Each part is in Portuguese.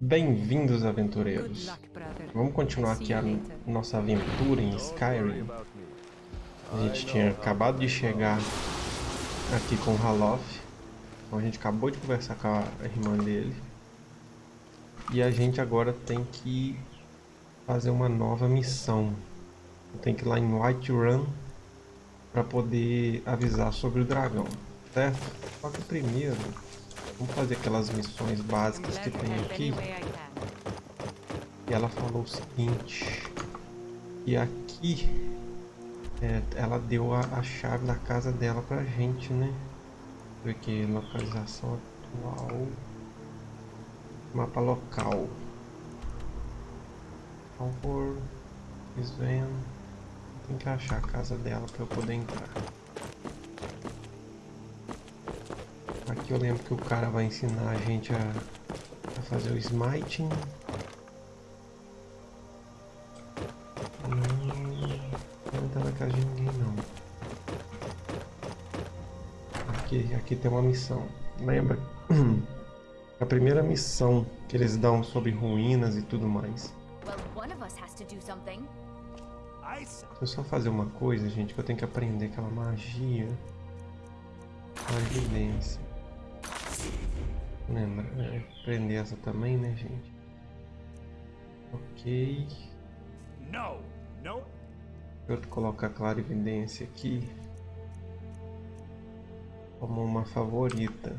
Bem-vindos, aventureiros. Vamos continuar aqui a nossa aventura em Skyrim. A gente tinha acabado de chegar aqui com o Halof. Então a gente acabou de conversar com a irmã dele. E a gente agora tem que fazer uma nova missão. Tem que ir lá em Whiterun para poder avisar sobre o dragão, certo? Só que primeiro Vamos fazer aquelas missões básicas que tem aqui. E ela falou o seguinte. E aqui é, ela deu a, a, chave da casa dela pra gente, né? Aqui, localização atual. Mapa local. Favor. Sven. Tem que achar a casa dela pra eu poder entrar. Aqui eu lembro que o cara vai ensinar a gente a, a fazer o smiting. Hum, não entra na casa de ninguém não. Aqui, aqui tem uma missão. Lembra? A primeira missão que eles dão sobre ruínas e tudo mais. Deixa eu só fazer uma coisa, gente, que eu tenho que aprender aquela magia. A evidência. Lembra, é, prender essa também, né, gente? Ok. Não, não. Eu colocar clara evidência aqui como uma favorita.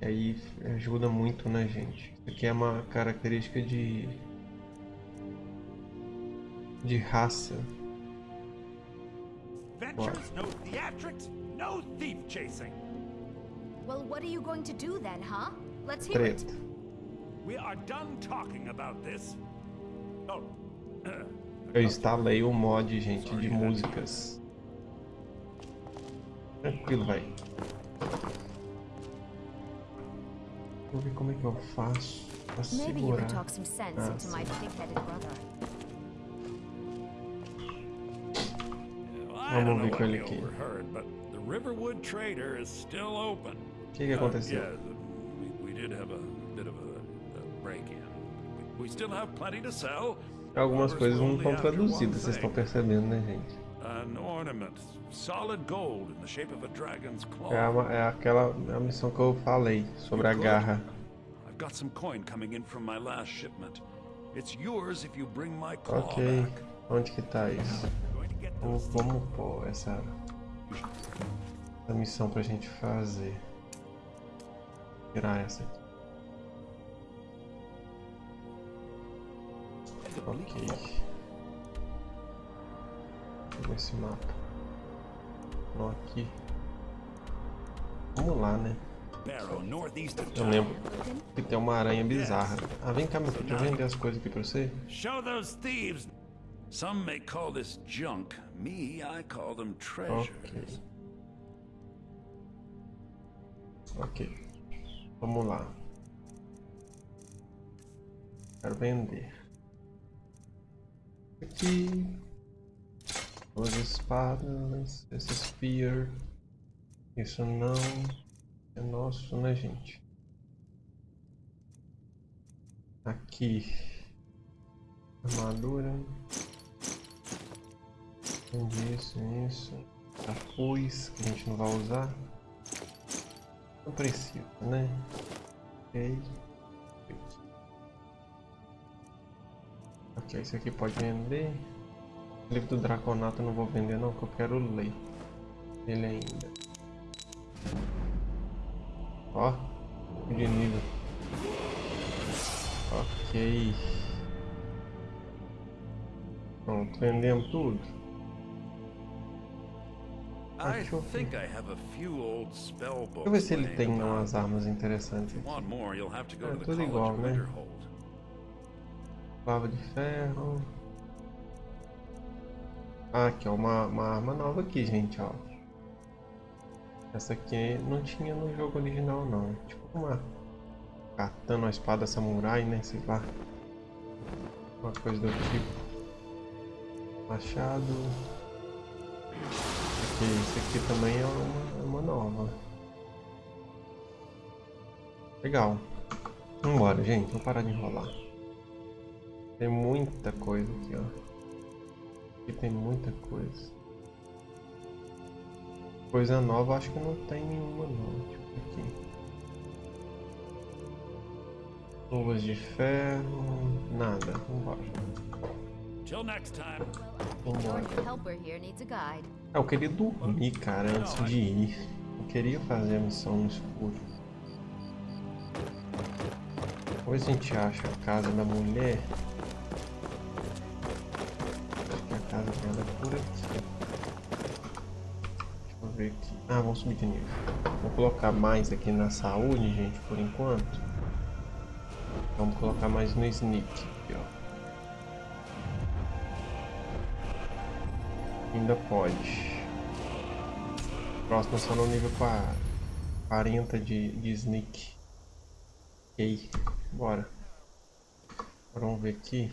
E aí ajuda muito, né, gente? Isso aqui é uma característica de de raça. Ventures, no theatrics, no thief chasing. Well, what are you going to do then, huh? Let's hear it. We are done talking about this. Oh. Eu instalei o mod, gente, de músicas. Tranquilo, vai. Vou ver como é que eu faço pra segurar. Ah, Vamos ver com ele aqui. O que, que aconteceu? Algumas coisas não estão traduzidas, vocês estão percebendo, né, gente? É, a, é aquela é a missão que eu falei sobre a garra. Ok, onde que tá isso? Vamos, vamos pôr essa, essa missão pra gente fazer. Tirar essa aqui. Ok. Vou esse mapa. Não aqui. Vamos lá, né? Eu lembro que tem uma aranha bizarra. Ah, vem cá, meu filho. Deixa eu vender as coisas aqui pra você. Show those thieves. Some may call this junk. Me, I call them treasures. Ok. Ok. Vamos lá. Quero vender aqui. Duas espadas, esse spear. Isso não é nosso, né, gente? Aqui. Armadura. Isso, isso. Capuz, que a gente não vai usar. Não precisa, né? Ok. Ok, esse aqui pode vender. O livro do Draconato eu não vou vender não, que eu quero ler ele ainda. Ó, de nível. Ok. Pronto, vendemos tudo. Eu ver. Deixa eu ver se ele tem umas armas interessantes. Aqui. É tudo igual, né? Clava de ferro. Ah, aqui ó, uma, uma arma nova aqui, gente, ó. Essa aqui não tinha no jogo original não. Tipo uma katana, uma espada samurai, né? Sei lá. Uma coisa do tipo. Machado. Aqui, esse aqui também é uma, é uma nova. Legal. Vambora, gente. Vamos parar de enrolar. Tem muita coisa aqui, ó. Aqui tem muita coisa. Coisa nova, acho que não tem nenhuma não. Ver aqui. Luvas de ferro, nada. Vambora. Vambora. É, eu queria dormir, cara, antes de ir. Eu queria fazer a missão no escuro. Depois a gente acha a casa da mulher. Acho que a casa dela é por aqui. Deixa eu ver aqui. Ah, vamos subir de nível. Vou colocar mais aqui na saúde, gente, por enquanto. Vamos colocar mais no sneak aqui, ó. Ainda pode. Próximo só no nível 40 de, de sneak. Ok, bora. Agora vamos ver aqui.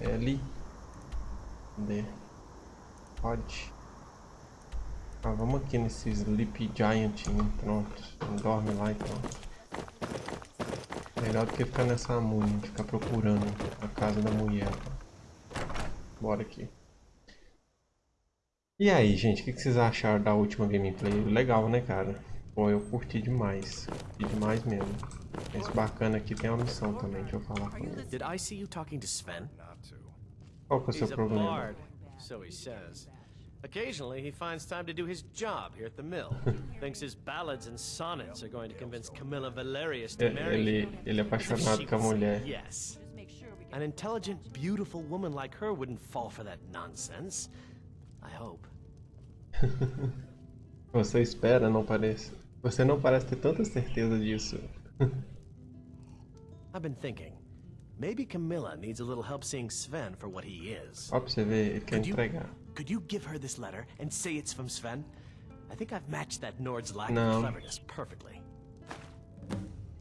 L. D. Pode. Ah, vamos aqui nesse Sleep Giant. Pronto. Dorme lá então. Melhor do que ficar nessa múmia, ficar procurando a casa da mulher. Bora aqui. E aí, gente, o que vocês acharam da última gameplay? Legal, né, cara? Pô, eu curti demais. Curti demais mesmo. Esse bacana aqui tem uma missão também, deixa eu falar com ele. Qual que é o seu problema? Occasionally, he finds time to do his job here at the mill. Thinks his ballads and sonnets are going to convince Camilla Valerius to marry ele, ele é apaixonado com a mulher. Yes. An intelligent, beautiful woman like her wouldn't fall for that nonsense. I hope. Você espera, não parece. Você não parece ter tanta certeza disso. I've been thinking. Maybe Camilla needs a little help seeing Sven for what he is. Ó, pra você ver, ele quer entregar. Could you give her this letter and say it's from Sven? I think I've matched that Nord's lack of cleverness perfectly.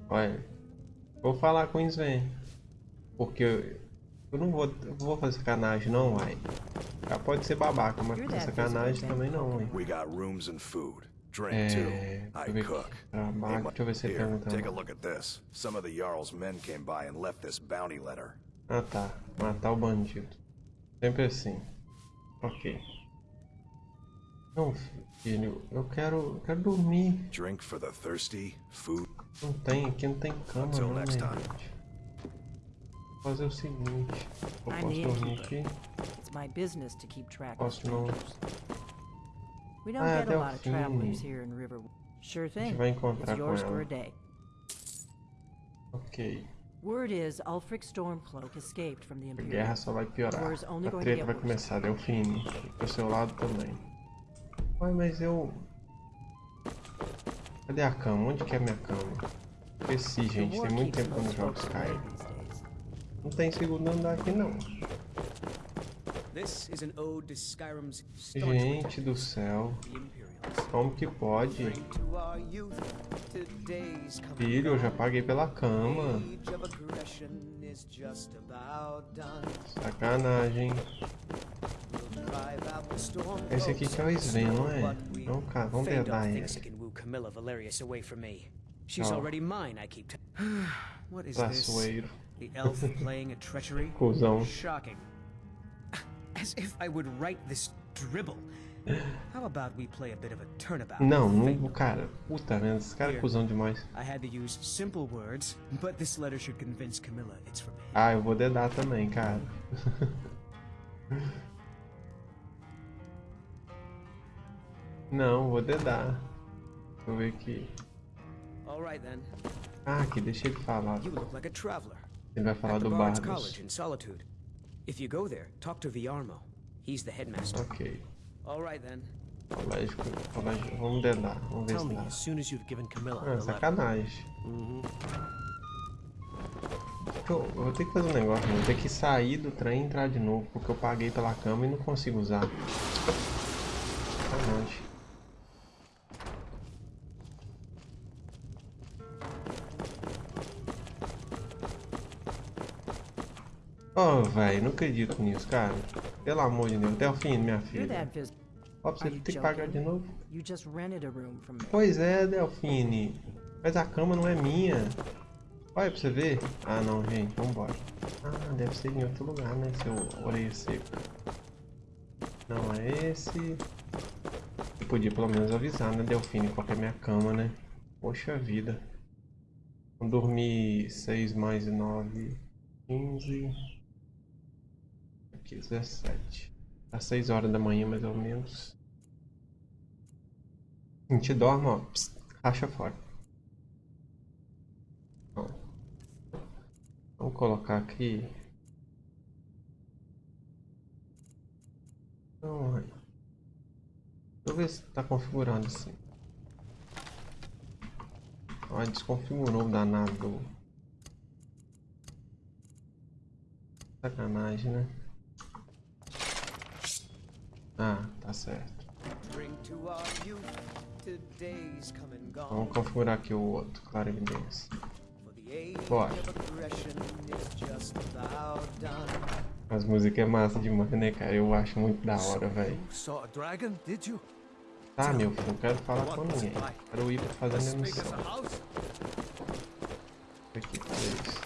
Olha, vou falar com o Sven. Porque eu, eu não vou, eu vou fazer sacanagem não, uai. Já pode ser babaca, mas fazer sacanagem também não, uai. We got rooms and food. Drink too. I cook. Trabalho. Deixa eu ver se ele pergunta. Take a look at this. Some of the Jarl's men came by and left this bounty letter. Ah tá, matar o bandido. Sempre assim. Ok. Não, filho, eu quero, eu quero dormir. Drink for the thirsty, food. Não tem, aqui não tem cama não, né, gente? Vou fazer o seguinte, eu posso dormir aqui. Posso não. Ah, até o fim. A gente vai encontrar com ela. Ok. Word is Ulfric Stormcloak escaped from the Imperium. A guerra só vai piorar. A treta vai começar, Delfine. Do seu lado também. Ai, mas eu... Cadê a cama? Onde que é a minha cama? Esqueci, gente. Tem muito tempo que eu não jogo Skyrim. Não tem segundo andar aqui, não. Gente do céu. Como que pode? Filho, eu já paguei pela cama. Sacanagem. Esse aqui que é o Sven, não é? Não, cara, vamos tentar ele. She's already mine, I keep What is this? The elf playing a treachery? Cusão. Shocking. As if I would write this dribble. How about we play a bit of a turnabout? Não, não, cara. Puta merda, esse cara é cuzão demais. I had to use simple words, but this letter should convince Camilla it's from him. Ah, eu vou dedar também, cara. Não, vou dedar. Deixa eu ver aqui. Ah, aqui, deixa ele falar. Ele vai falar do Bardos. If you go there, talk to Viarmo. He's the headmaster. Ok. All right then. Colégio, colégio, vamos dedar, vamos ver se dá. As soon as you've given Camilla ah, sacanagem. Uhum. Eu, eu vou ter que fazer um negócio, vou ter que sair do trem e entrar de novo, porque eu paguei pela cama e não consigo usar. Sacanagem. Oh, velho, não acredito nisso, cara. Pelo amor de Deus, Delfine, minha filha. Ó, você tem que pagar de novo. Pois é, Delfine. Mas a cama não é minha. Olha pra você ver. Ah não, gente, vambora. Ah, deve ser em outro lugar, né? Seu orelha seca. Não é esse. Eu podia pelo menos avisar, né, Delfine, qual é a minha cama, né? Poxa vida. Vou dormir 6 mais 9, 15. Aqui, 17. Às 6 horas da manhã, mais ou menos. A gente dorme, ó. Psst, racha fora. Ó. Vamos colocar aqui. Então, Deixa eu ver se tá configurado assim. Ah, desconfigurou o danado. Sacanagem, né? Ah, tá certo. Vamos configurar aqui o outro, claro evidência. Bora. As músicas é massa demais, né, cara? Eu acho muito da hora, velho. Tá, meu filho, não quero falar com ninguém. Quero ir pra fazer a minha missão. Aqui, cadê isso?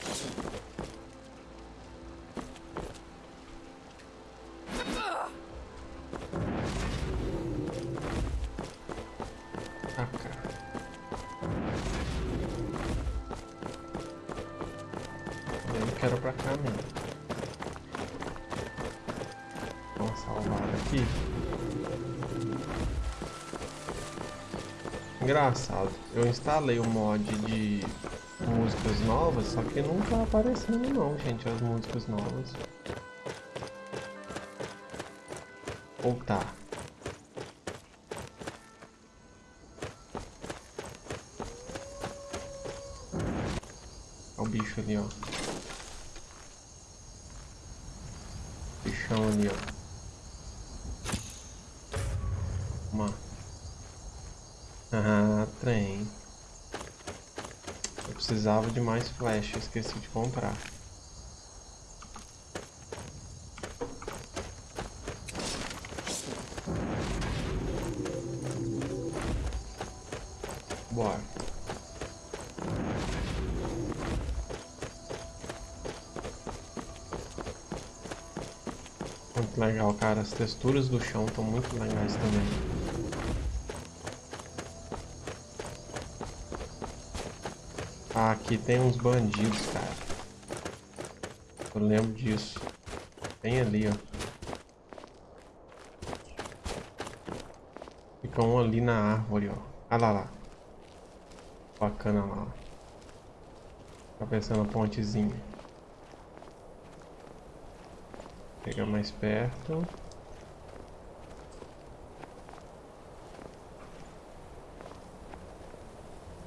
Engraçado, eu instalei o mod de músicas novas, só que não tá aparecendo não, gente, as músicas novas. Ou tá? Olha o bicho ali, ó. Bichão ali, ó. Uma. Ah, trem. Eu precisava de mais flash, esqueci de comprar. Bora. Muito legal, cara. As texturas do chão estão muito legais também. Ah, aqui tem uns bandidos, cara. Eu lembro disso. Tem ali, ó. Fica um ali na árvore, ó. Ah lá lá. Bacana lá. Tá pensando a pontezinha. Pegar mais perto.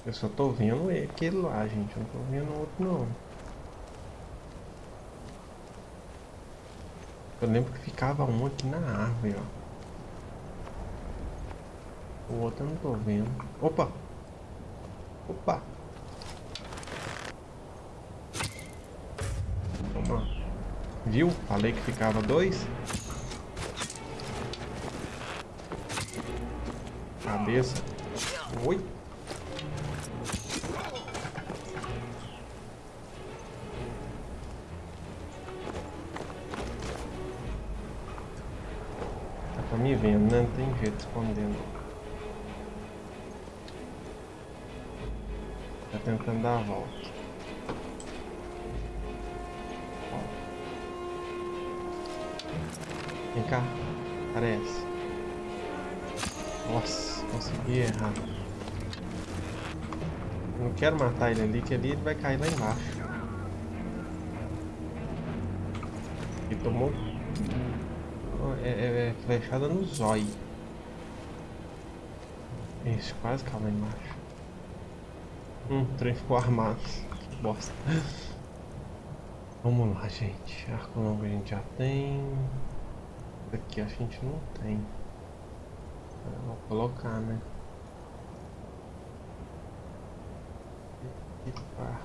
Eu só tô vendo aquele lá, gente. Eu não tô vendo outro, não. Eu lembro que ficava um aqui na árvore, ó. O outro eu não tô vendo. Opa! Opa! Toma. Viu? Falei que ficava dois. Cabeça. Oi! Né? Não tem jeito de esconder não. Tá tentando dar a volta. Ó. Vem cá, aparece. Nossa, consegui errar. Não quero matar ele ali, que ali ele vai cair lá embaixo. E tomou é, é, é flechada no zóio. Isso, quase caiu lá embaixo. Hum, o trem ficou armado. Que bosta. Vamos lá, gente. Arco longo a gente já tem. Aqui a gente não tem. Vou colocar, né? Equipar.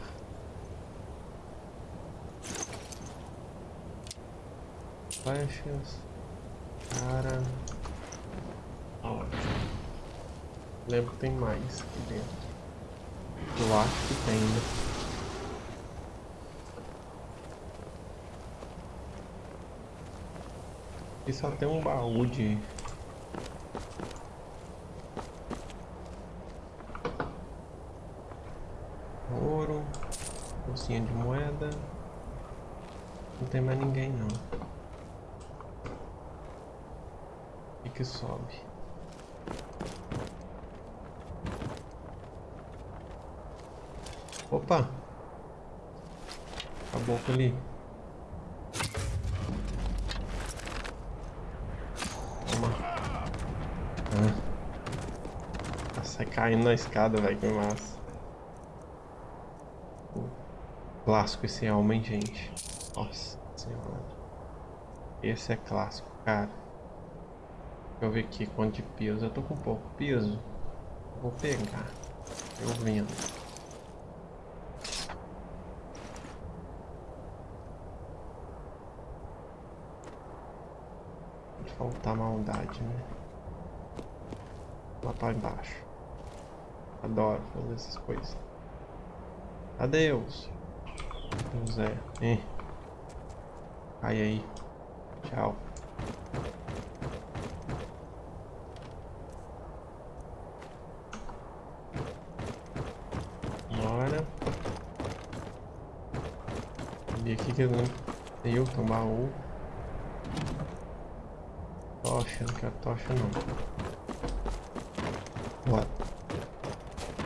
Flechas. Cara. Ótimo. Lembro que tem mais aqui dentro. Eu acho que tem, né? E só tem um baú de... Ouro. Bolsinha de moeda. Não tem mais ninguém não. E que sobe. Opa! Acabou ali. Toma. Ah. Sai caindo na escada, velho, que massa. Clássico esse alma, hein, gente. Nossa senhora. Esse é clássico, cara. Deixa eu ver aqui quanto de peso. Eu tô com pouco peso. Vou pegar. Eu vendo. Maldade, né? Lá pra embaixo. Adoro fazer essas coisas. Adeus. José. Hein? Cai aí. Tchau. Bora. E aqui que eu não tenho um baú tocha, não quero tocha não. Bora.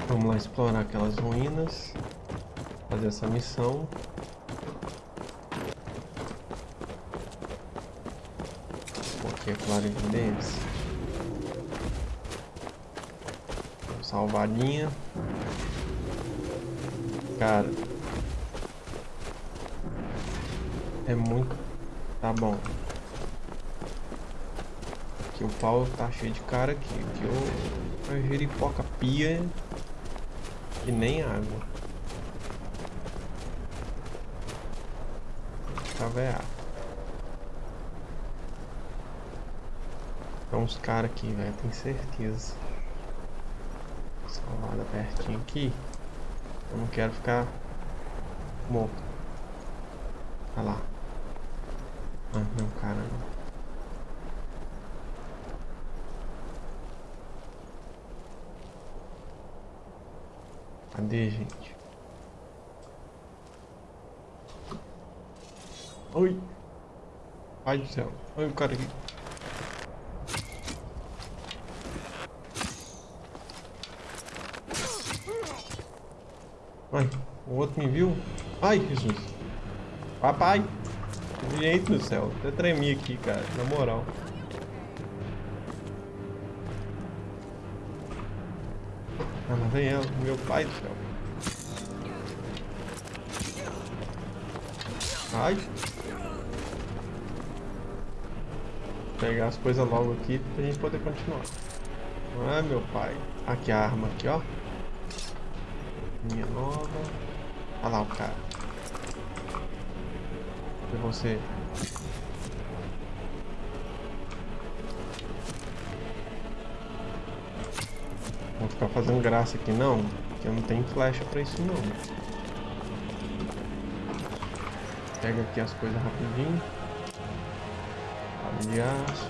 Vamos lá explorar aquelas ruínas. Fazer essa missão. Aqui é claro evidência. Salvadinha. Cara. É muito... Tá bom o pau tá cheio de cara aqui. Aqui eu, eu pia e nem água. Cavear. Tem uns caras aqui, velho, tenho certeza. Salvada pertinho aqui. Eu não quero ficar morto. Olha lá. Ah, não, cara, não. Cadê, gente? Oi! Ai do céu. Olha o cara aqui. Ai, o outro me viu? Ai, Jesus. Papai! Gente do céu, até tremi aqui, cara, na moral. Ah, lá vem ela, meu pai do céu. Ai. Pegar as coisas logo aqui pra gente poder continuar. Ah, meu pai. Aqui a arma aqui, ó. Minha nova. Olha lá o cara. E você? Vou ficar fazendo graça aqui não, porque eu não tenho flecha pra isso não. Pega aqui as coisas rapidinho. De aço.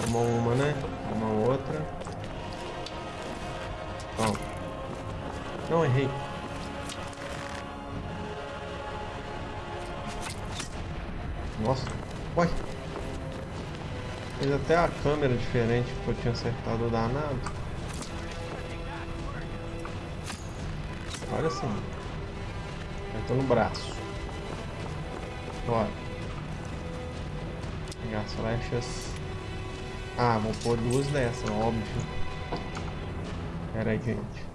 Toma uma, né? Toma outra. Ó. Não, errei. Nossa. Uai. Fez até a câmera diferente que eu tinha acertado o danado. Agora sim. Eu tô no braço. Bora. Pegar as flechas. Ah, vou pôr duas dessas, óbvio. Pera aí, gente.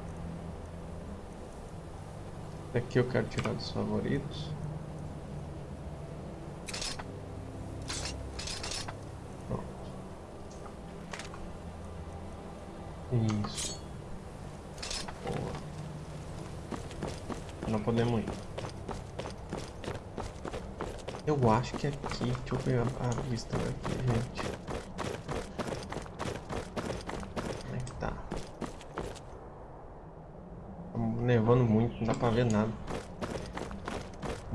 Daqui eu quero tirar dos favoritos. acho que é aqui. Deixa eu pegar a, a vista aqui, gente. Como é que tá? Tá nevando muito, não dá pra ver nada.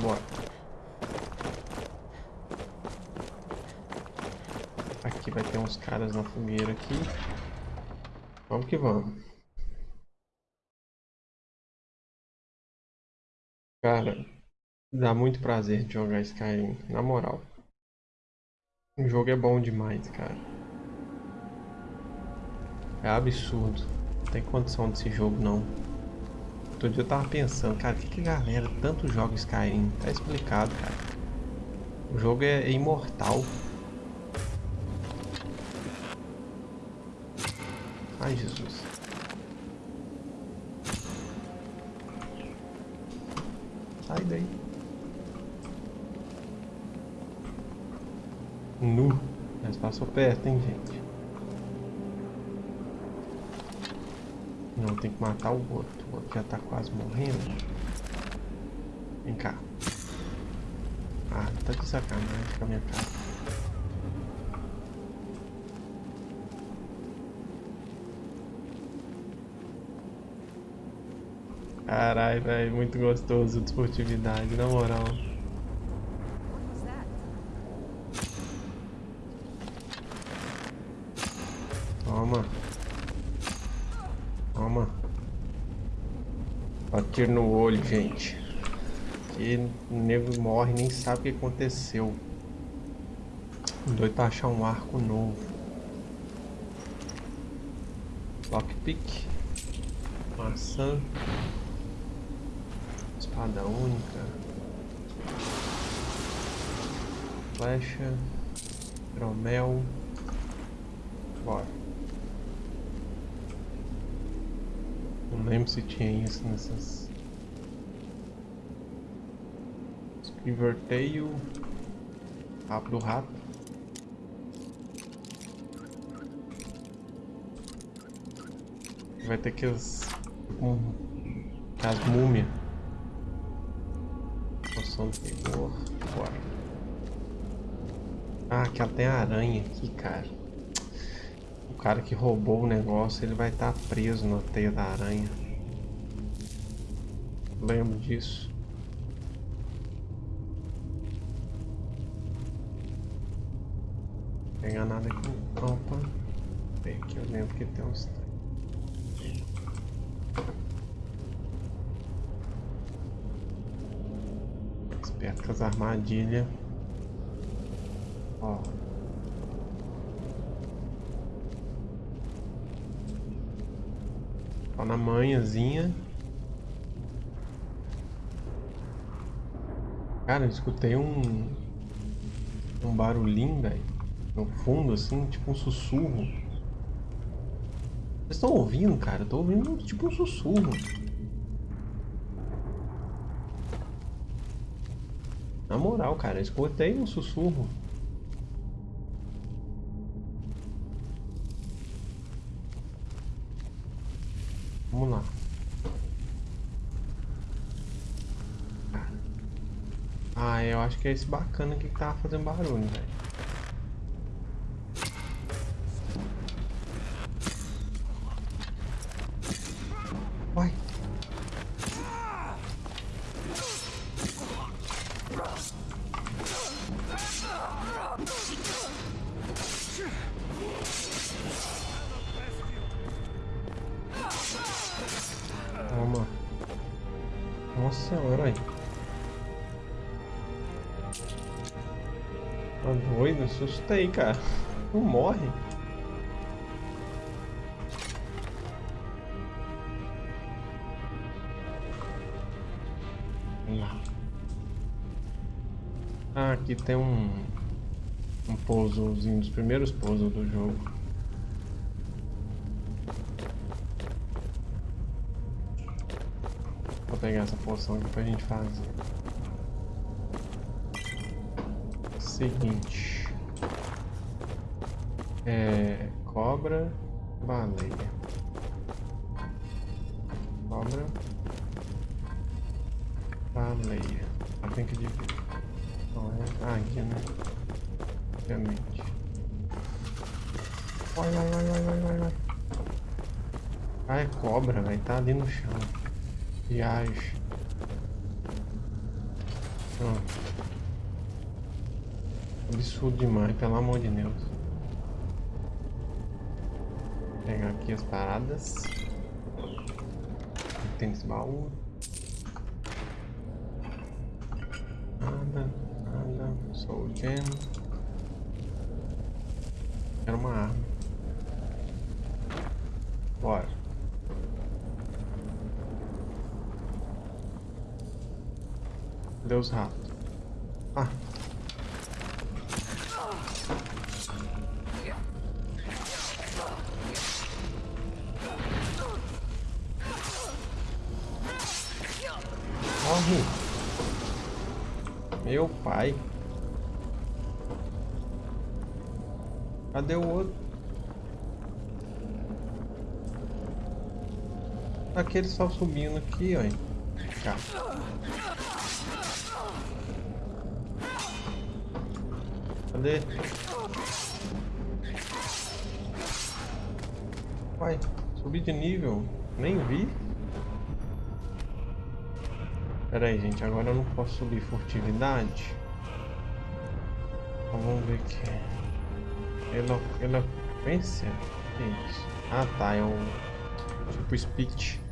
Bora. Aqui vai ter uns caras na fogueira aqui. Vamos que vamos. Cara, dá muito prazer jogar Skyrim, na moral. O jogo é bom demais, cara. É absurdo. Não tem condição desse jogo, não. Outro dia eu tava pensando, cara, que que galera tanto joga Skyrim? Tá explicado, cara. O jogo é, é imortal. Ai, Jesus. Sai daí. Nu. Mas passou perto, hein, gente. Não, tem que matar o outro. O outro já tá quase morrendo. Vem cá. Ah, tá de sacanagem com a minha cara. Caralho, velho, muito gostoso de esportividade, na moral. Toma. Toma. Bater no olho, gente. Que o nego morre nem sabe o que aconteceu. Doido tá achar um arco novo. Lockpick. Maçã. Espada única. Flecha. Hidromel. Bora. Não lembro se tinha isso nessas. Tail. Rabo do rato. Vai ter que as. Um, as múmias poção do vigor. Bora. Ah, aqui ela tem aranha aqui, cara. O cara que roubou o negócio, ele vai estar tá preso na teia da aranha. Lembro disso. Nada aqui. Opa. Tem aqui, eu lembro que tem uns Perto das armadilhas. Ó. Ó na manhãzinha. Cara, eu escutei um... Um barulhinho, velho. No fundo, assim, tipo um sussurro. Vocês estão ouvindo, cara? Tô ouvindo tipo um sussurro. Na moral, cara, escutei um sussurro. Vamos lá. Ah, eu acho que é esse bacana aqui que tava fazendo barulho, velho. Assusta aí, cara. Não morre. Ah, aqui tem um... Um pousozinho, dos primeiros pousos do jogo. Vou pegar essa poção aqui pra gente fazer. Seguinte. É, cobra, baleia. Cobra, baleia. Ah, tem que dividir. Não é águia, né? Obviamente. Vai, vai, vai, vai, vai, vai. Ah, é cobra, vai. Tá ali no chão. Viagem. Absurdo demais, pelo amor de Deus. Vou pegar aqui as paradas. Tem esse baú. Nada, nada. Sou gem. Quero uma arma. Bora. Cadê os ratos? Aquele só subindo aqui, ó. Cadê? Vai, subi de nível. Nem vi. Pera aí, gente. Agora eu não posso subir furtividade. Então vamos ver aqui. Elo eloquência? Que é isso? Ah, tá. É um tipo speech.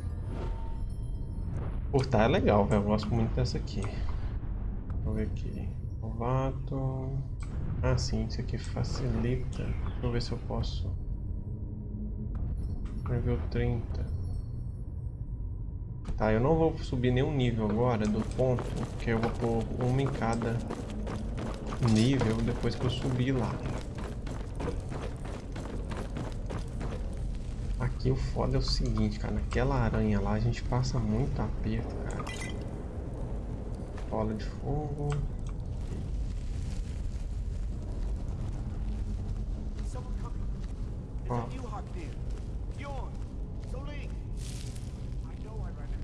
Portar é legal, velho. Eu gosto muito dessa aqui. Vamos ver aqui. Novato. Ah, sim, isso aqui facilita. Deixa eu ver se eu posso. Nível 30. Tá, eu não vou subir nenhum nível agora do ponto, porque eu vou pôr uma em cada nível depois que eu subir lá. Aqui o foda é o seguinte, cara. Naquela aranha lá a gente passa muito aperto, cara. Bola de fogo.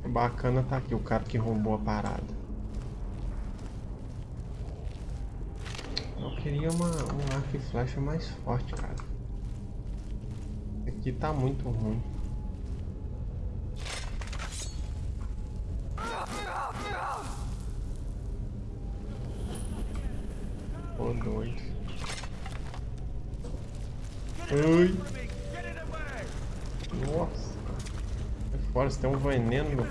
bacana tá aqui, o cara que roubou a parada. Eu queria uma, um arco e flecha mais forte, cara. Aqui tá muito ruim. Ô doido. Ai. Nossa fora, você tem um veneno, filho.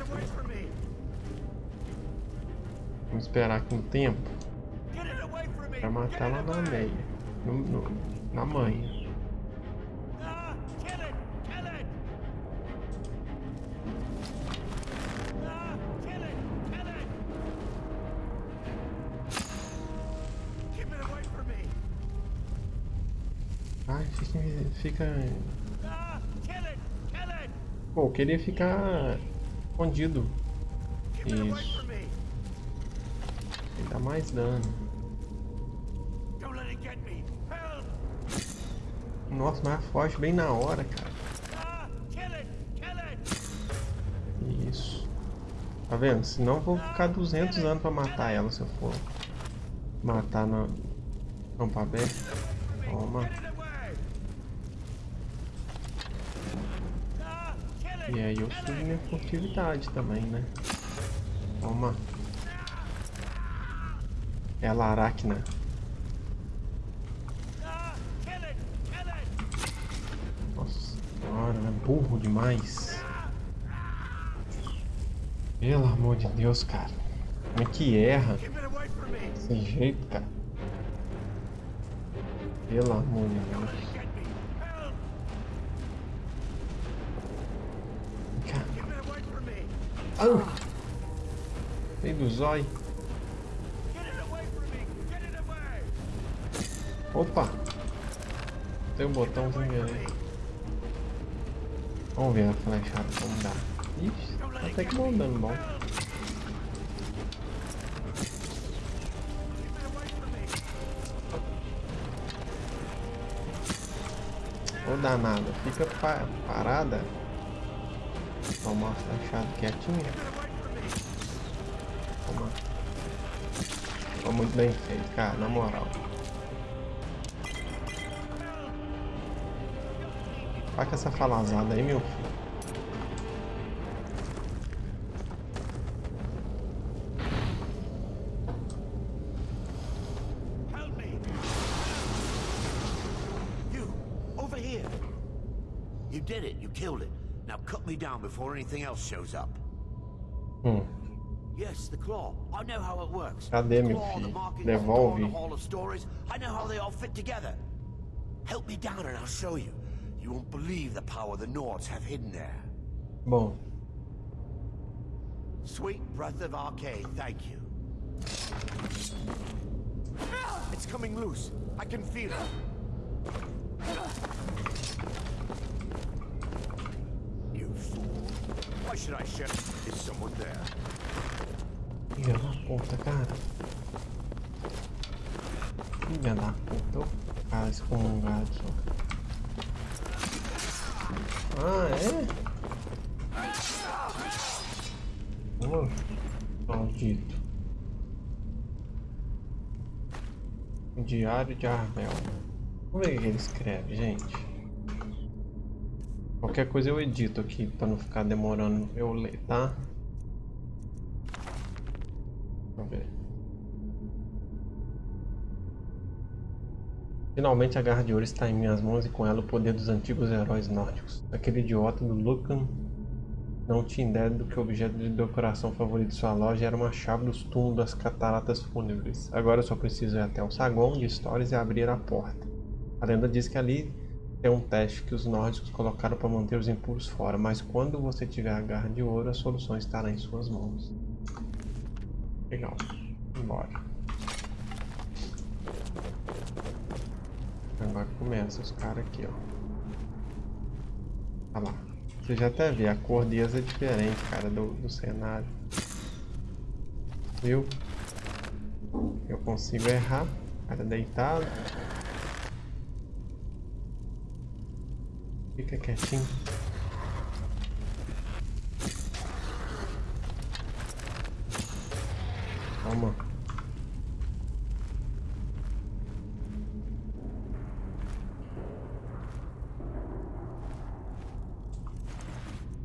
Vamos esperar aqui um tempo. Pra matar lá na meia. No, no, na manha. Fica, fica Pô, eu queria ficar escondido. Isso. Ele dá mais dano. Nossa, mas foge bem na hora, cara. Isso. Tá vendo? Senão eu vou ficar 200 anos pra matar ela se eu for matar no campo aberto. Toma. E aí eu subo minha furtividade também, né? Toma. Ela aracna. Nossa senhora, é burro demais. Pelo amor de Deus, cara. Como é que erra? Desse jeito, cara. Pelo amor de Deus. Au! Vem do zóio. Opa! Tem um botãozinho ali. Vamos ver a flechada como dá. Ixi, tá até que bom dando bom. Ô danada, fica pa parada. Toma flechada quietinha. Toma. Ficou muito bem feito, cara, na moral. Vai com essa falazada aí, meu filho. Before anything else shows up. Hum. Yes, the claw. I know how it works. Cadê, the meu claw, the filho? Devolve. the Hall of Stories. I know how they all fit together. Help me down and I'll show you. You won't believe the power the Nords have hidden there. Bom, Sweet breath of arcade, thank you. It's coming loose. I can feel it. Why should I shut? Is someone there? filha da puta, cara. Filha da puta, ô cara excomungado só. Ah, é? Maldito. Diário de Arbel. Vamos ver o que ele escreve, gente. Qualquer coisa eu edito aqui pra não ficar demorando eu ler, tá? Vamos ver. Finalmente a Garra de Ouro está em minhas mãos e com ela o poder dos antigos heróis nórdicos. Aquele idiota do Lucan não tinha ideia do que o objeto de decoração favorito de sua loja era uma chave dos túmulos das cataratas fúnebres. Agora eu só preciso ir até o saguão de histórias e abrir a porta. A lenda diz que ali tem um teste que os nórdicos colocaram para manter os impuros fora, mas quando você tiver a Garra de Ouro, a solução estará em suas mãos. Legal. Bora. Agora começa os caras aqui, ó. Olha lá. Você já até vê, a cor deles é diferente, cara, do, do cenário. Viu? Eu consigo errar. Cara deitado. Fica quietinho. Toma.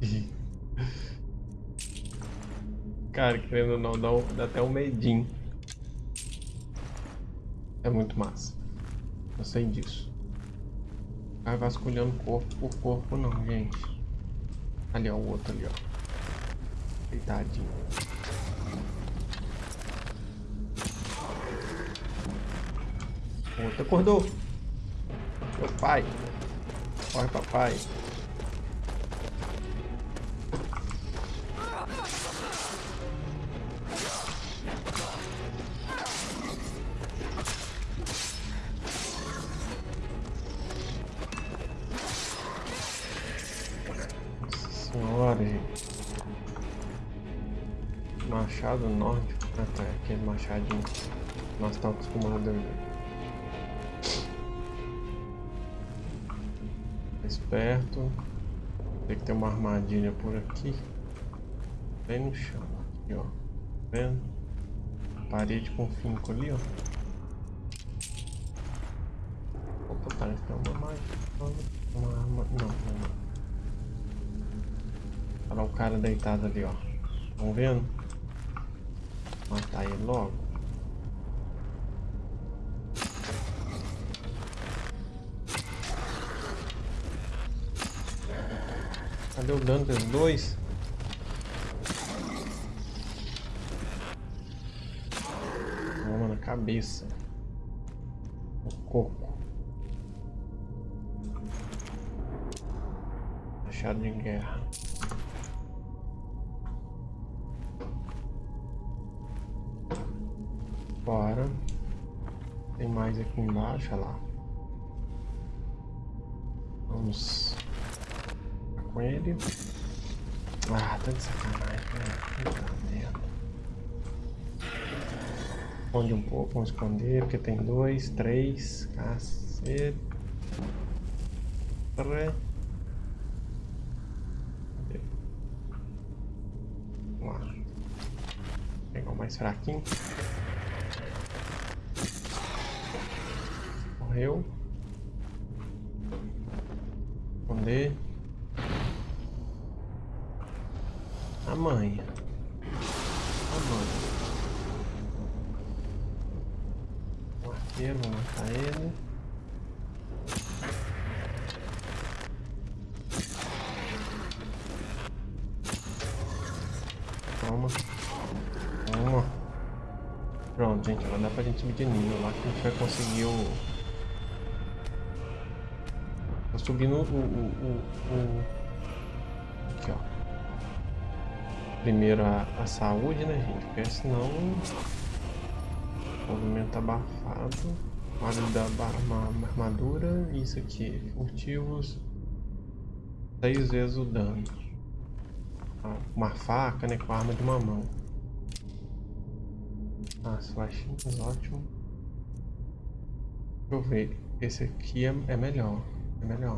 Cara, querendo ou não, dá, um- dá até um medinho. É muito massa. Eu sei disso. Vai vasculhando corpo por corpo não, gente. Ali, ó, o outro ali, ó. Deitadinho. O outro acordou. Meu pai. Corre, papai. Machadinho. Nós estamos acostumados a ver. Esperto. Tem que ter uma armadilha por aqui. Bem no chão. Aqui, ó. Tá vendo? Parede com finco ali, ó. Opa, parece que é uma mágica. Uma arma. Não, não, não. Olha lá o cara deitado ali, ó. Estão vendo? Matar ele logo. Cadê o dano dos dois? Toma na cabeça. O coco. Machado de guerra. Mais aqui embaixo, olha lá. Vamos com ele. Ah, tá de sacanagem, né? Esconde um pouco, vamos esconder, porque tem dois, três, cacete. Cadê? Vamos lá. Pegar o mais fraquinho. morreu. Esconder. A mãe. A mãe. O arqueiro, vou matar ele. Toma. Toma. Pronto, gente. Vai dar pra gente subir de nível lá que a gente vai conseguir o... Subindo o... o, o. Aqui, ó. Primeiro a, a saúde, né, gente? Porque senão... O movimento abafado. Vale da uma armadura. Isso aqui. Furtivos. Seis vezes o dano. Uma faca, né? Com a arma de uma mão. Ah, flechinhas, ótimo. Deixa eu ver. Esse aqui é, é melhor. É melhor.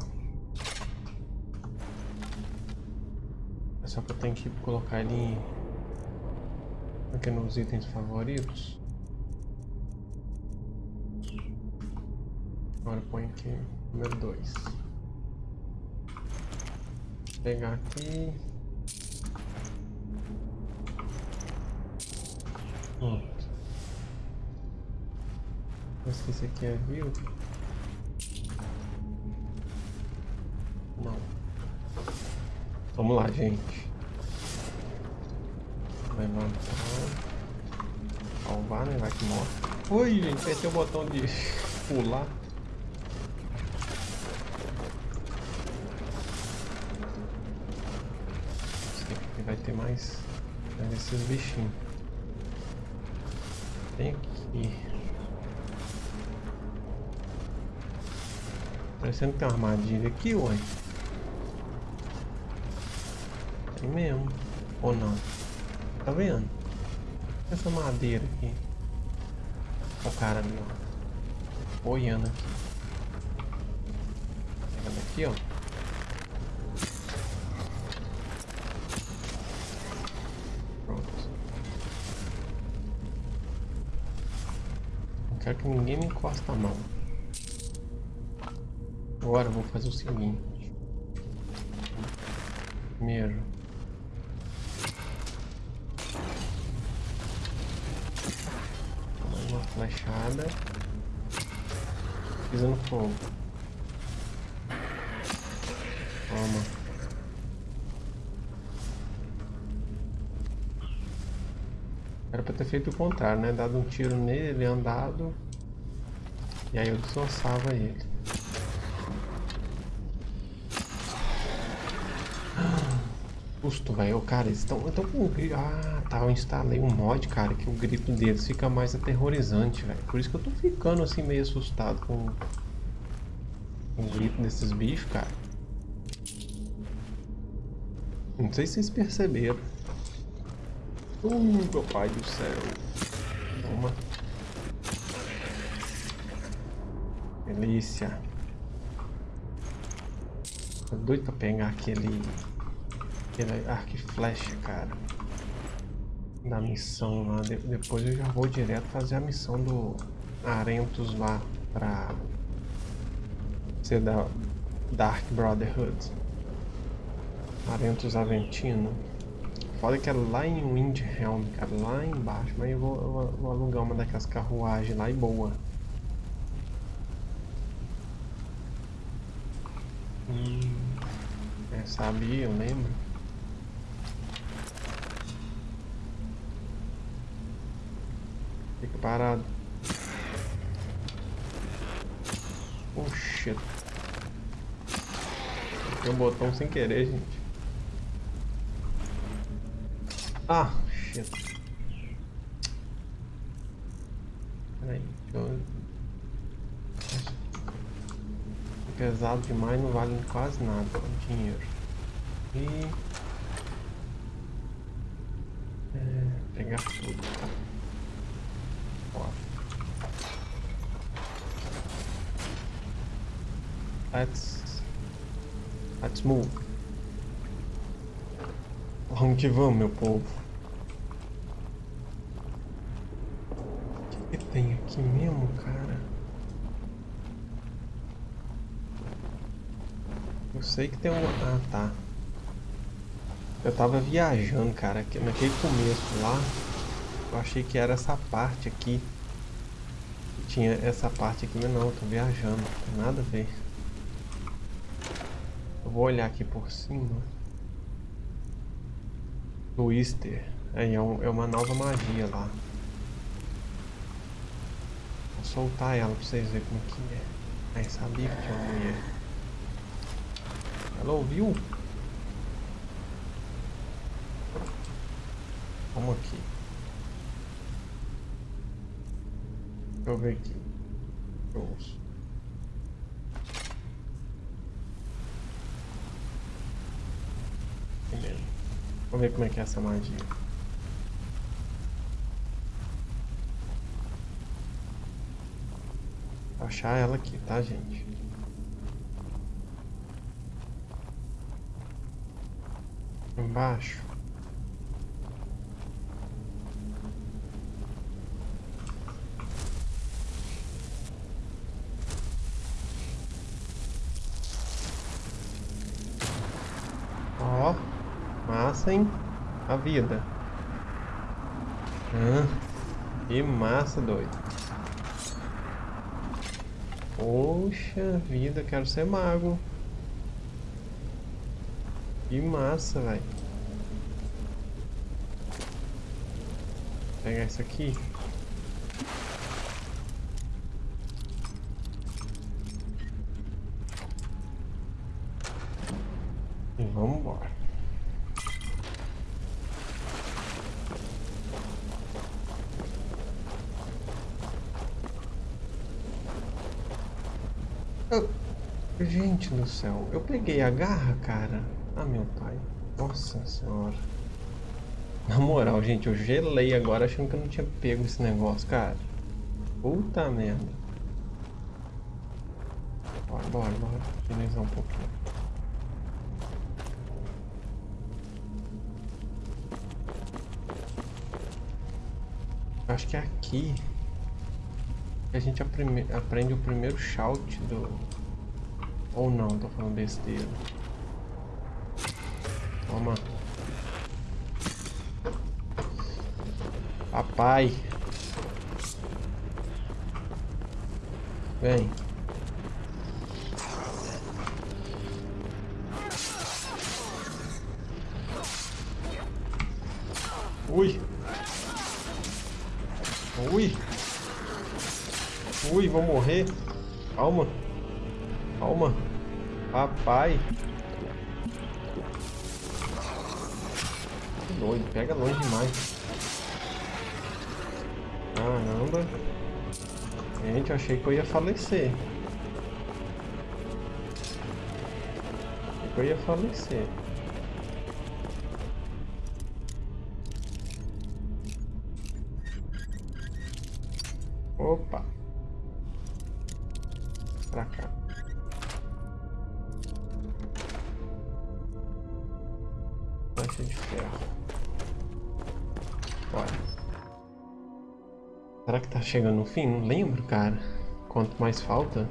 É só que eu tenho que colocar ele aqui nos itens favoritos. Agora põe aqui número 2. Pegar aqui. Pronto. Esse aqui é viu? Vamos lá, gente. Levantar. Salvar, né? Vai que morre. Ui, gente, apertei o botão de pular. Vai ter mais esses bichinhos. Tem aqui. Parecendo que tem uma armadilha aqui, ué. Tem mesmo. Ou não? Tá vendo? Essa madeira aqui. O cara ali, ó. Olhando aqui. Pegando aqui, ó. Pronto. Não quero que ninguém me encosta a mão. Agora eu vou fazer o seguinte. Primeiro. Flechada. Pisando fogo. Toma. Era pra ter feito o contrário, né? Dado um tiro nele, andado. E aí eu destroçava ele. Susto, velho. Cara, eles estão com. Ah, tá. Eu instalei um mod, cara, que o grito deles fica mais aterrorizante, velho. Por isso que eu tô ficando assim meio assustado com, o grito desses bichos, cara. Não sei se vocês perceberam. Uh, meu pai do céu. Toma. Delícia. Tô doido pra pegar aquele aquele arco e flecha, cara. Da missão lá. De depois eu já vou direto fazer a missão do Arentos lá pra ser da Dark Brotherhood. Arentos Aventino. Foda que é lá em Windhelm, cara, lá embaixo. Mas eu vou, eu vou, alugar uma daquelas carruagens lá e boa. Hum, é, sabia, eu lembro. Fica parado. Oh shit. Tem um botão sem querer, gente. Ah, shit. Peraí, eu... Pesado demais, não vale quase nada dinheiro. E... É, pegar tudo, tá? Let's... Let's move. Vamos que vamos, meu povo. O que, que tem aqui mesmo, cara? Eu sei que tem uma... Ah, tá. Eu tava viajando, cara. Naquele começo lá, eu achei que era essa parte aqui. Tinha essa parte aqui, mas não, eu tô viajando. Não tem nada a ver. Eu vou olhar aqui por cima. Twister. Aí é, um, é uma nova magia lá. Vou soltar ela pra vocês verem como que é. Aí sabia que tinha uma mulher. Ela ouviu? Vamos aqui. Deixa eu ver aqui. Eu ouço. Primeiro. Vamos ver como é que é essa magia. Vou achar ela aqui, tá, gente? Embaixo. Ó, massa, hein? A vida. Ah, que massa, doido. Poxa vida, quero ser mago. Que massa, velho. Pegar isso aqui. E vamos embora. Oh, gente do céu, eu peguei a garra, cara. Ah, meu pai. Nossa senhora. Na moral, gente, eu gelei agora achando que eu não tinha pego esse negócio, cara. Puta merda. Bora, bora, bora. Finalizar um pouquinho. Acho que é aqui que a gente aprende o primeiro shout do... Ou não, tô falando besteira. Toma. Papai. Vem. Ui. Ui. Ui, vou morrer. Calma. Papai. Que doido, pega longe demais. Caramba. Gente, eu achei que eu ia falecer. Achei que eu ia falecer. Chegando no fim? Não lembro, cara. Quanto mais falta.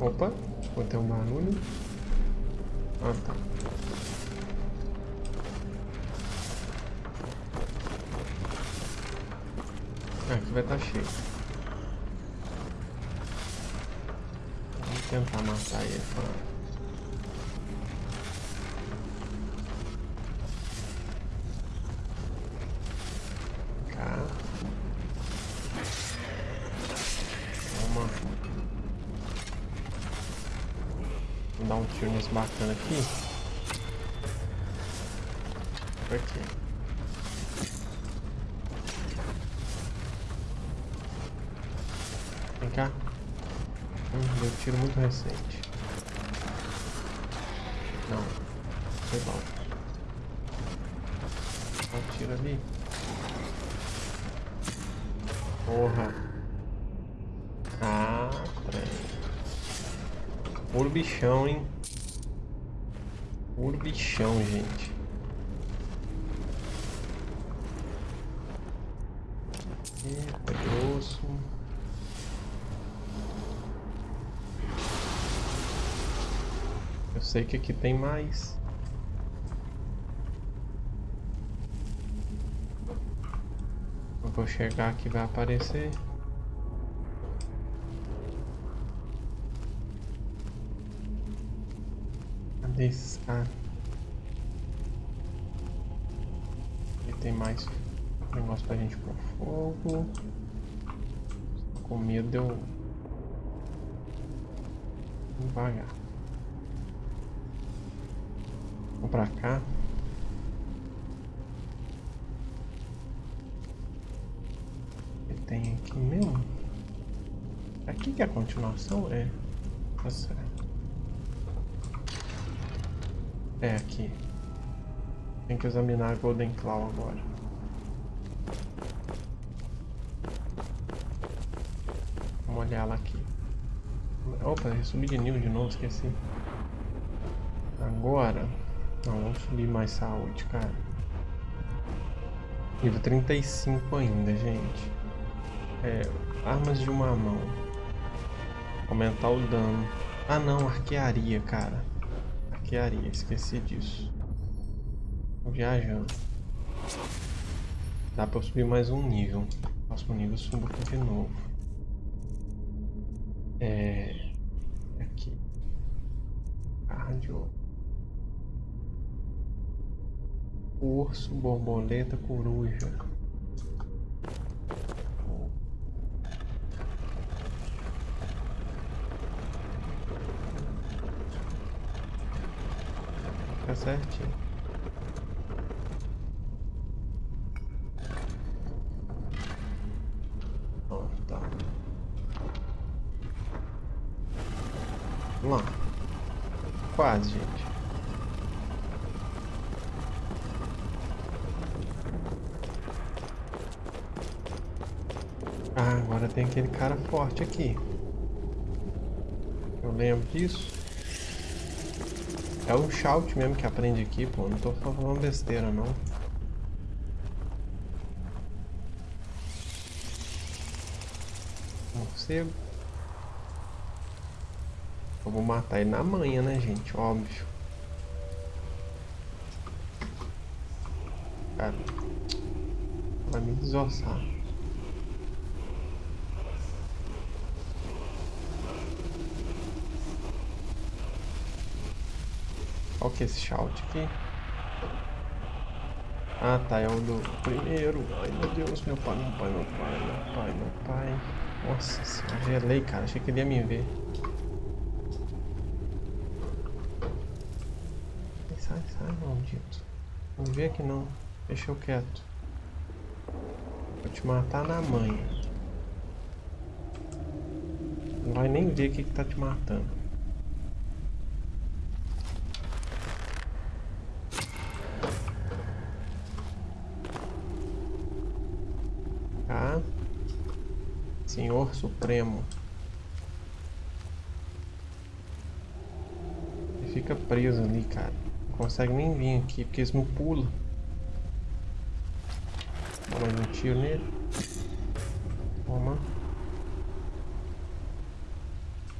Opa, escutei um barulho. Ah, tá. Ah, aqui vai estar cheio. Tentar matar ele. Toma. Vou dar um tiro nesse bacana aqui. Por aqui. Vem cá. Hum, deu tiro muito recente. Não. Foi bom. Um tiro ali. Porra. Ah, trem. Puro bichão, hein? Puro bichão, gente. Eita, grosso. Eu sei que aqui tem mais. Eu vou chegar aqui vai aparecer. Cadê esses caras? Aqui tem mais negócio pra gente pôr fogo. Com medo eu... Devagar. Vamos pra cá. O que tem aqui mesmo? Aqui que é a continuação? É. Certo. É aqui. Tem que examinar a Golden Claw agora. Vamos olhar ela aqui. Opa, eu subi de nível de novo, esqueci. Agora... Não, vamos subir mais saúde, cara. Nível 35 ainda, gente. É, armas de uma mão. Aumentar o dano. Ah não, arquearia, cara. Arquearia, esqueci disso. Tô viajando. Dá pra eu subir mais um nível. Próximo nível eu subo aqui de novo. É... Aqui. Cardio. Urso, borboleta, coruja. Fica certinho. Ó, tá. Vamos lá. Quase, gente. Ah, agora tem aquele cara forte aqui. Eu lembro disso. É o shout mesmo que aprende aqui, pô. Não tô falando besteira, não. Morcego. Eu vou matar ele na manhã, né, gente? Óbvio. Cara. Vai me desossar. Que é esse shout aqui? Ah tá, é o do primeiro. Ai meu Deus, meu pai, meu pai, meu pai, meu pai, meu pai. Nossa senhora, gelei, cara. Achei que ele ia me ver. Sai, sai, maldito. Não vê aqui não. Deixa eu quieto. Vou te matar na manha. Não vai nem ver o que, que tá te matando. Tá? Senhor Supremo. Ele fica preso ali, cara. Não consegue nem vir aqui, porque eles não pulam. Dá mais um tiro nele. Toma.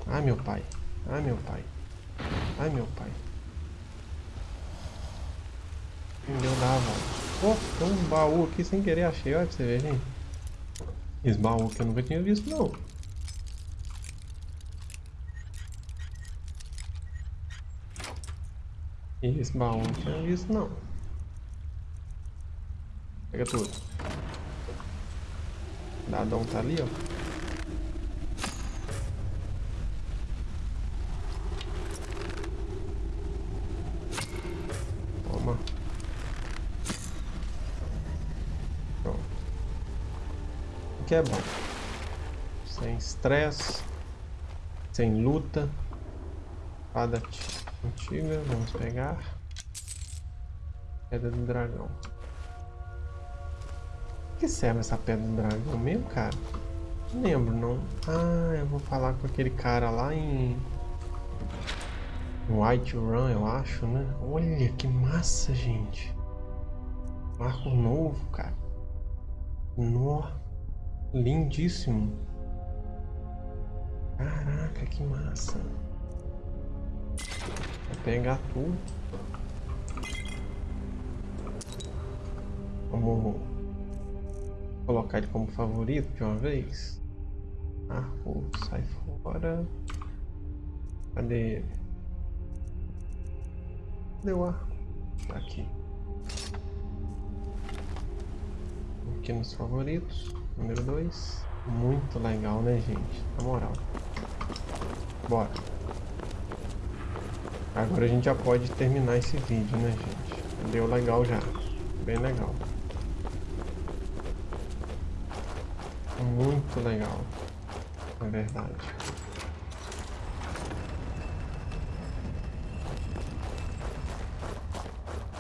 Ai, meu pai. Ai, meu pai. Ai, meu pai. Entendeu? Dá, velho. Oh, tem um baú aqui sem querer, achei. Olha pra você ver, gente. Baú que eu nunca tinha visto, não. Esse baú não tinha visto, não. Pega tudo. Dadão tá ali, ó. Toma. Pronto. O é bom. Sem estresse. Sem luta. Espada antiga, vamos pegar. Pedra do dragão. que serve essa pedra do dragão mesmo, cara? Não lembro, não. Ah, eu vou falar com aquele cara lá em... White Run, eu acho, né? Olha que massa, gente. Marco novo, cara. Nó. Lindíssimo. Caraca, que massa. Vou pegar tudo. Vamos colocar ele como favorito de uma vez. Arco, sai fora. Cadê ele? Deu a... Tá aqui. Aqui nos favoritos. Número 2. Muito legal, né, gente? Na moral. Bora. Agora a gente já pode terminar esse vídeo, né, gente? Deu legal já. Bem legal. Muito legal. É verdade.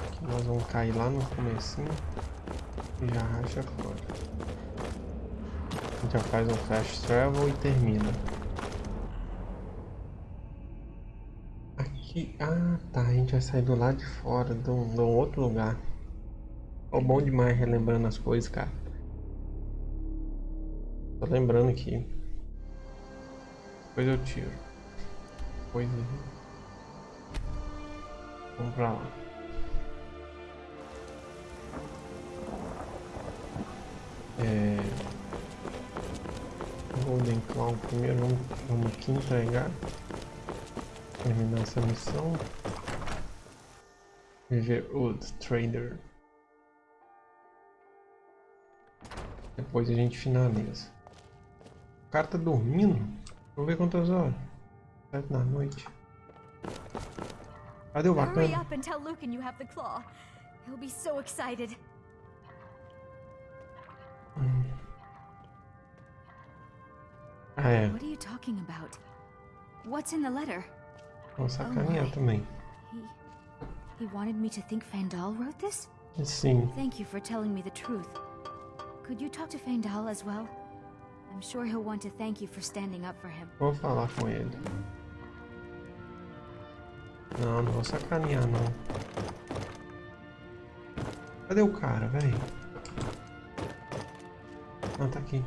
Aqui nós vamos cair lá no comecinho e já racha fora. Já faz um fast travel e termina. Aqui... Ah, tá. A gente vai sair do lado de fora, de um, de um outro lugar. É bom demais relembrando as coisas, cara. Tô lembrando aqui. Depois eu tiro. Depois Vamos pra lá. É... Golden Clown primeiro, vamos, vamos aqui entregar. Terminar essa missão. Riverwood Trader. Depois a gente finaliza. O cara tá dormindo? Vamos ver quantas horas. Sete da noite. Cadê o bacana? Hurry up and tell Lucan you have the claw. He'll be so excited. É. What are you talking about? What's in the letter? Vamos sacanear my. também. He he wanted me to think Fandal wrote this? Sim. Thank you for telling me the truth. Could you talk to Fandal as well? I'm sure he'll want to thank you for standing up for him. Vou falar com ele. Não, não vou sacanear não. Cadê o cara, velho? Ah, tá aqui.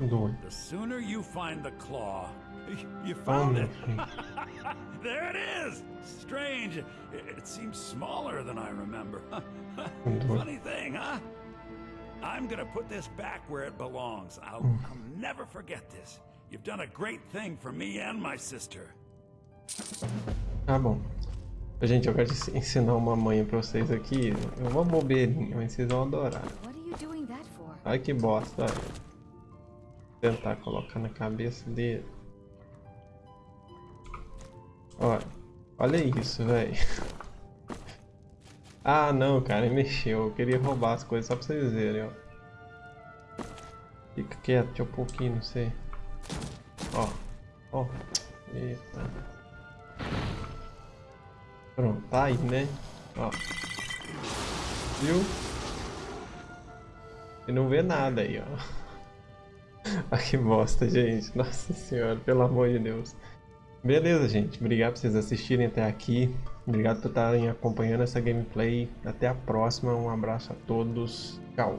Doido. The sooner you find the claw, you found it. there it is. Strange. It, seems smaller than I remember. Funny thing, huh? I'm gonna put this back where it belongs. I'll. I'll never forget this. You've done a great thing for me and my sister. Tá bom. Gente, eu quero ensinar uma manha pra vocês aqui. É uma bobeirinha, mas vocês vão adorar. What are you doing that for? Ai que bosta. Tentar colocar na cabeça dele. Olha, olha isso, velho. Ah, não, cara, ele mexeu. Eu queria roubar as coisas só pra vocês verem, ó. Fica quieto, deixa pôr aqui, não sei. Ó, ó. Eita. Pronto, tá aí, né? Ó. Viu? E não vê nada aí, ó. Ah, que bosta, gente. Nossa senhora, pelo amor de Deus. Beleza, gente. Obrigado por vocês assistirem até aqui. Obrigado por estarem acompanhando essa gameplay. Até a próxima. Um abraço a todos. Tchau.